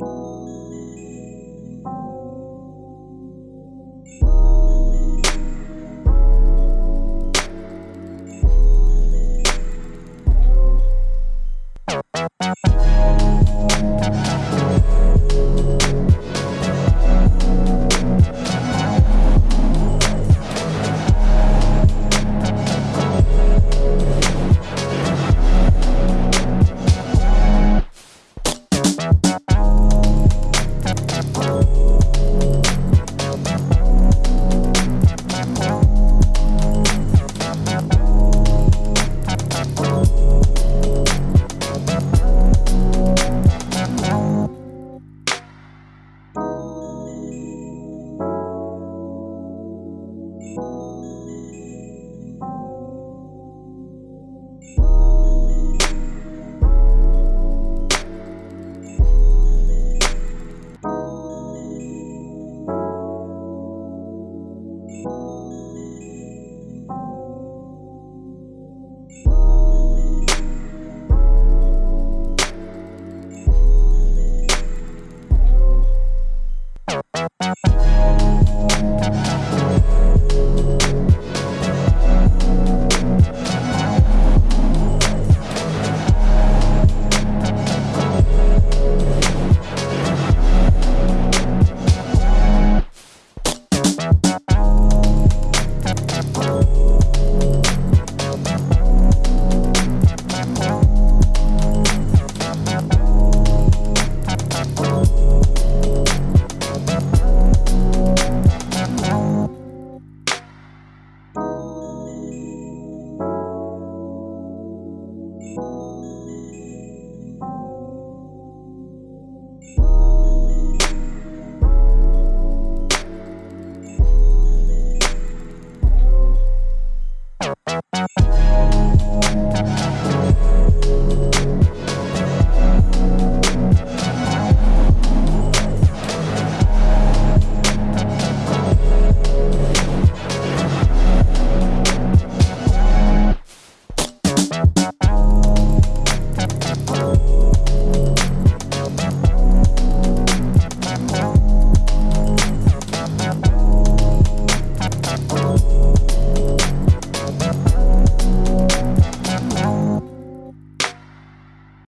你。